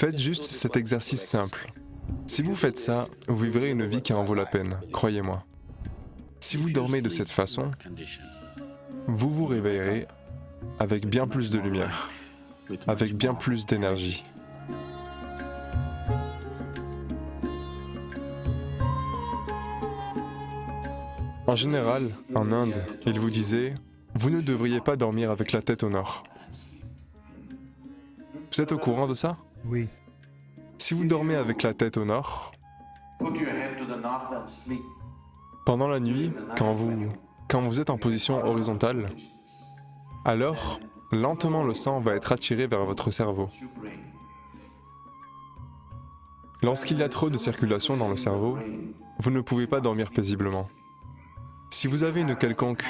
Faites juste cet exercice simple. Si vous faites ça, vous vivrez une vie qui en vaut la peine, croyez-moi. Si vous dormez de cette façon, vous vous réveillerez avec bien plus de lumière, avec bien plus d'énergie. En général, en Inde, ils vous disaient « Vous ne devriez pas dormir avec la tête au nord ». Vous êtes au courant de ça? Oui. Si vous dormez avec la tête au nord, pendant la nuit, quand vous, quand vous êtes en position horizontale, alors lentement le sang va être attiré vers votre cerveau. Lorsqu'il y a trop de circulation dans le cerveau, vous ne pouvez pas dormir paisiblement. Si vous avez une quelconque...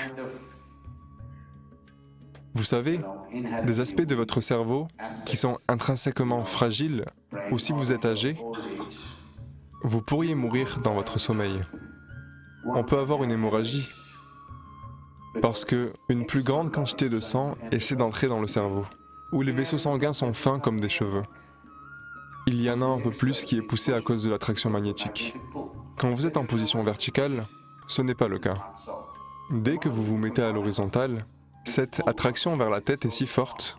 Vous savez, des aspects de votre cerveau qui sont intrinsèquement fragiles, ou si vous êtes âgé, vous pourriez mourir dans votre sommeil. On peut avoir une hémorragie, parce que une plus grande quantité de sang essaie d'entrer dans le cerveau, où les vaisseaux sanguins sont fins comme des cheveux. Il y en a un peu plus qui est poussé à cause de l'attraction magnétique. Quand vous êtes en position verticale, ce n'est pas le cas. Dès que vous vous mettez à l'horizontale, cette attraction vers la tête est si forte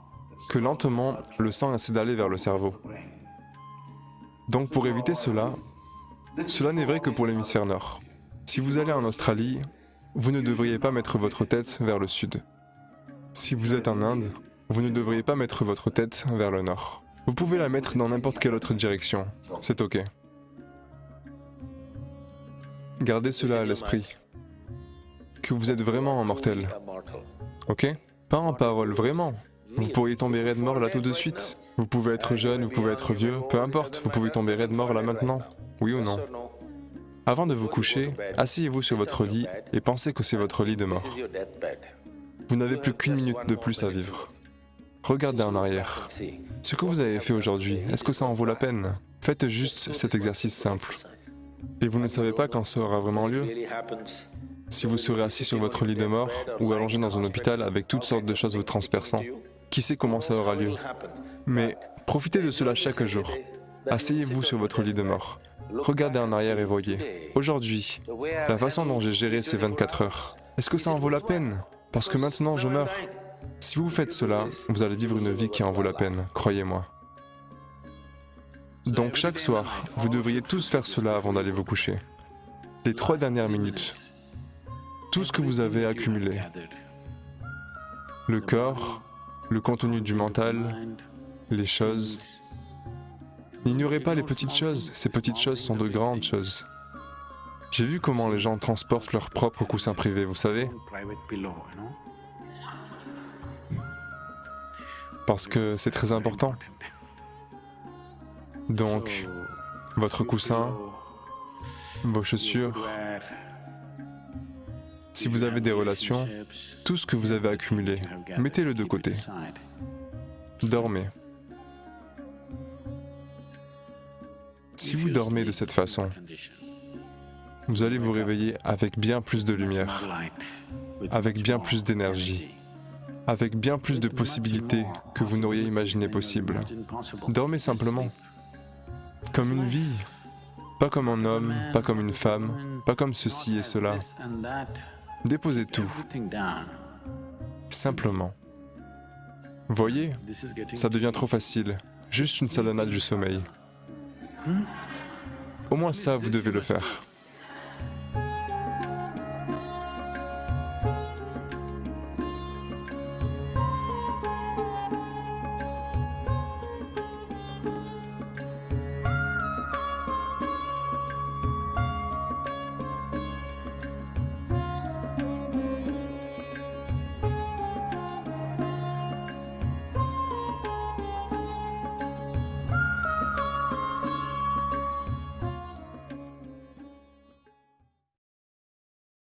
que lentement, le sang essaie d'aller vers le cerveau. Donc pour éviter cela, cela n'est vrai que pour l'hémisphère nord. Si vous allez en Australie, vous ne devriez pas mettre votre tête vers le sud. Si vous êtes en Inde, vous ne devriez pas mettre votre tête vers le nord. Vous pouvez la mettre dans n'importe quelle autre direction, c'est ok. Gardez cela à l'esprit, que vous êtes vraiment un mortel, ok Pas en parole, vraiment. Vous pourriez tomber raide mort là tout de suite. Vous pouvez être jeune, vous pouvez être vieux, peu importe, vous pouvez tomber raide mort là maintenant, oui ou non Avant de vous coucher, asseyez-vous sur votre lit et pensez que c'est votre lit de mort. Vous n'avez plus qu'une minute de plus à vivre. Regardez en arrière. Ce que vous avez fait aujourd'hui, est-ce que ça en vaut la peine Faites juste cet exercice simple. Et vous ne savez pas quand ça aura vraiment lieu Si vous serez assis sur votre lit de mort ou allongé dans un hôpital avec toutes sortes de choses vous transperçant, qui sait comment ça aura lieu Mais profitez de cela chaque jour. Asseyez-vous sur votre lit de mort. Regardez en arrière et voyez. Aujourd'hui, la façon dont j'ai géré ces 24 heures, est-ce que ça en vaut la peine? Parce que maintenant je meurs. Si vous faites cela, vous allez vivre une vie qui en vaut la peine, croyez-moi. Donc chaque soir, vous devriez tous faire cela avant d'aller vous coucher. Les trois dernières minutes. Tout ce que vous avez accumulé. Le corps, le contenu du mental, les choses. N'ignorez pas les petites choses, ces petites choses sont de grandes choses. J'ai vu comment les gens transportent leur propre coussin privé, vous savez Parce que c'est très important. Donc, votre coussin, vos chaussures, si vous avez des relations, tout ce que vous avez accumulé, mettez-le de côté. Dormez. Si vous dormez de cette façon, vous allez vous réveiller avec bien plus de lumière, avec bien plus d'énergie, avec bien plus de possibilités que vous n'auriez imaginé possible. Dormez simplement, comme une vie, pas comme un homme, pas comme une femme, pas comme ceci et cela. Déposez tout, simplement. Voyez, ça devient trop facile, juste une sadhana du sommeil. Au moins ça, vous devez le faire.